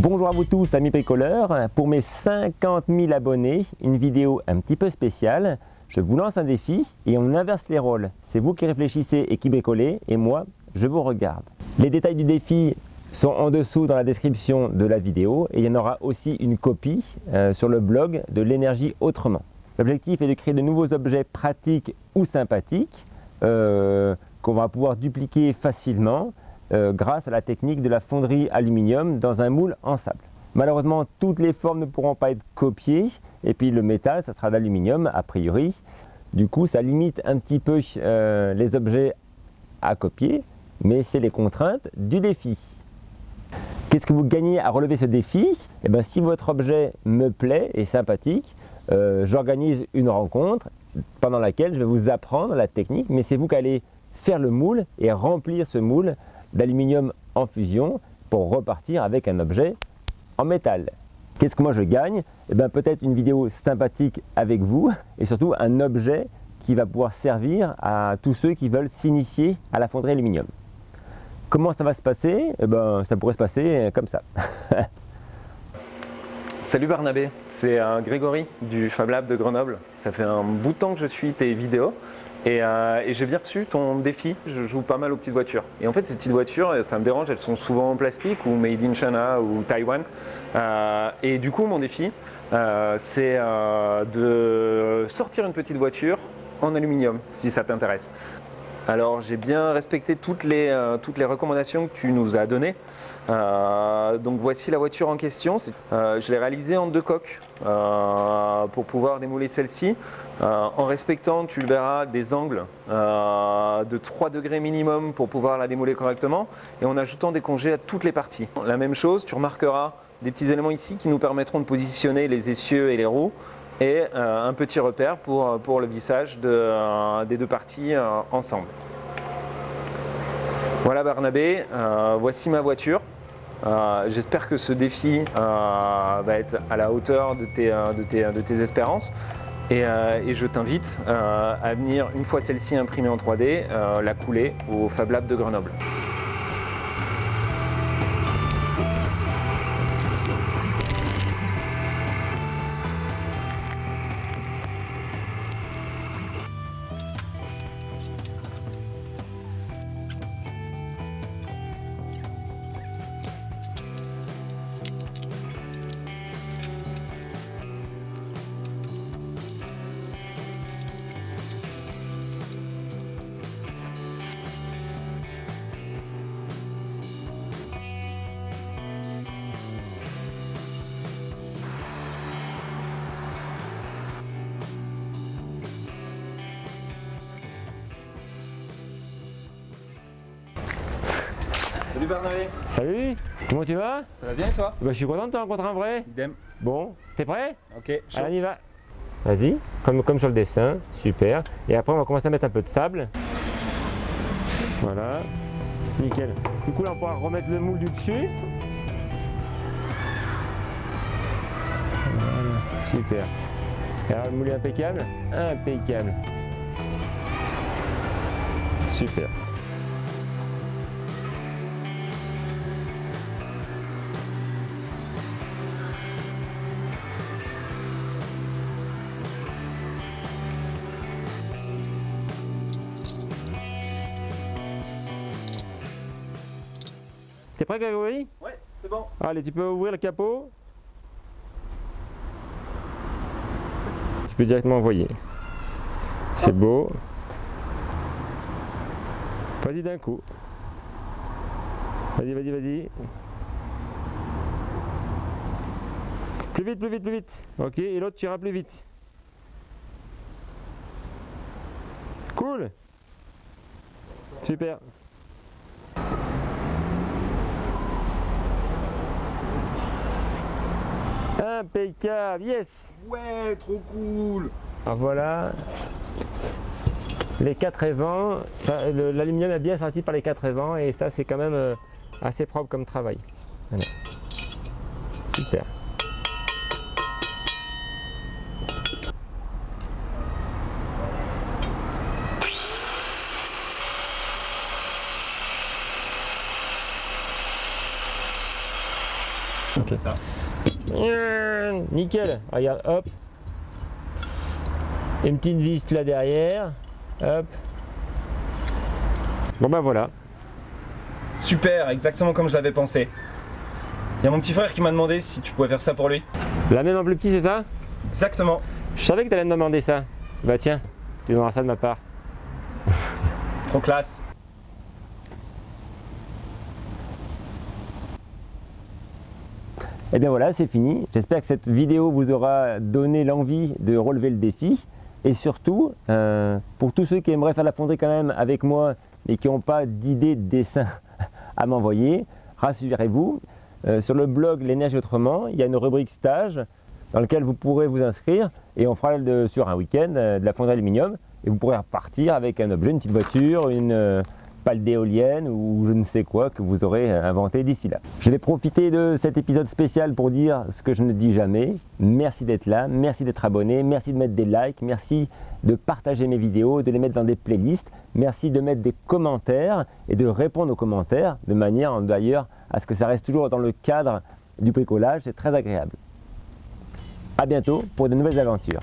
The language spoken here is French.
Bonjour à vous tous amis bricoleurs, pour mes 50 000 abonnés, une vidéo un petit peu spéciale. Je vous lance un défi et on inverse les rôles. C'est vous qui réfléchissez et qui bricolez et moi, je vous regarde. Les détails du défi sont en dessous dans la description de la vidéo et il y en aura aussi une copie euh, sur le blog de l'énergie autrement. L'objectif est de créer de nouveaux objets pratiques ou sympathiques euh, qu'on va pouvoir dupliquer facilement euh, grâce à la technique de la fonderie aluminium dans un moule en sable. Malheureusement, toutes les formes ne pourront pas être copiées et puis le métal, ça sera d'aluminium a priori. Du coup, ça limite un petit peu euh, les objets à copier, mais c'est les contraintes du défi. Qu'est-ce que vous gagnez à relever ce défi? Eh bien, Si votre objet me plaît et sympathique, euh, j'organise une rencontre pendant laquelle je vais vous apprendre la technique, mais c'est vous qui allez faire le moule et remplir ce moule d'aluminium en fusion pour repartir avec un objet en métal. Qu'est-ce que moi je gagne? Eh bien peut-être une vidéo sympathique avec vous et surtout un objet qui va pouvoir servir à tous ceux qui veulent s'initier à la fonderie aluminium. Comment ça va se passer? Eh ben ça pourrait se passer comme ça. Salut Barnabé, c'est Grégory du Fab Lab de Grenoble. Ça fait un bout de temps que je suis tes vidéos euh, et, j'ai bien reçu ton défi, je joue pas mal aux petites voitures. Et en fait ces petites voitures, ça me dérange, elles sont souvent en plastique ou made in China ou Taïwan. Euh, et du coup mon défi, euh, c'est de sortir une petite voiture en aluminium, si ça t'intéresse. Alors j'ai bien respecté toutes les, euh, toutes les recommandations que tu nous as données. Euh, donc voici la voiture en question. Euh, je l'ai réalisée en deux coques pour pouvoir démouler celle-ci. en respectant, tu le verras, des angles de 3 degrés minimum pour pouvoir la démouler correctement et en ajoutant des congés à toutes les parties. La même chose, tu remarqueras des petits éléments ici qui nous permettront de positionner les essieux et les roues et euh, un petit repère pour, pour le vissage euh, des deux parties euh, ensemble. Voilà Barnabé, voici ma voiture. J'espère que ce défi va être à la hauteur de tes, de tes, de tes espérances. Et, et, je t'invite à venir, une fois celle-ci imprimée en 3D, la couler au Fab Lab de Grenoble. Bernabé Salut Comment tu vas? Ça va bien et toi? Bah, Je suis content de te rencontrer en vrai. Idem. Bon, t'es prêt? Ok, Allez, on y va. Vas-y, comme, comme sur le dessin, super. Et après on va commencer à mettre un peu de sable. Voilà, nickel. Du coup là on pourra remettre le moule du dessus. Voilà, super. Et alors le moule est impeccable Impeccable. Super. T'es prêt Grégory? Ouais, c'est bon. Allez, tu peux ouvrir le capot. Tu peux directement envoyer. C'est beau. Vas-y d'un coup. Vas-y, vas-y, vas-y. Plus vite, plus vite, plus vite. Ok, et l'autre tu iras plus vite. Cool. Super. Impeccable, yes Ouais, trop cool Alors voilà, les quatre évents, l'aluminium est bien sorti par les quatre évents et ça c'est quand même euh, assez propre comme travail. Voilà. Super. Ok. Ça. Mmh, Nickel, regarde, hop. Une petite vis là derrière, hop. Bon ben voilà, Super, exactement comme je l'avais pensé. Il y a mon petit frère qui m'a demandé si tu pouvais faire ça pour lui. la même en plus petit c'est ça? Exactement. Je savais que tu allais me demander ça. Bah tiens, tu donneras ça de ma part. Trop classe. Et bien voilà, c'est fini. J'espère que cette vidéo vous aura donné l'envie de relever le défi. Et surtout, euh, pour tous ceux qui aimeraient faire la fonderie quand même avec moi, mais qui n'ont pas d'idée de dessin à m'envoyer, rassurez-vous, euh, sur le blog L'énergie autrement, il y a une rubrique stage dans laquelle vous pourrez vous inscrire et on fera sur un week-end euh, de la fonderie aluminium et vous pourrez repartir avec un objet, une petite voiture, une pale d'éolienne ou je ne sais quoi que vous aurez inventé d'ici là. Je vais profiter de cet épisode spécial pour dire ce que je ne dis jamais. Merci d'être là, merci d'être abonné, merci de mettre des likes, merci de partager mes vidéos, de les mettre dans des playlists, merci de mettre des commentaires et de répondre aux commentaires de manière d'ailleurs à ce que ça reste toujours dans le cadre du bricolage, c'est très agréable. A bientôt pour de nouvelles aventures.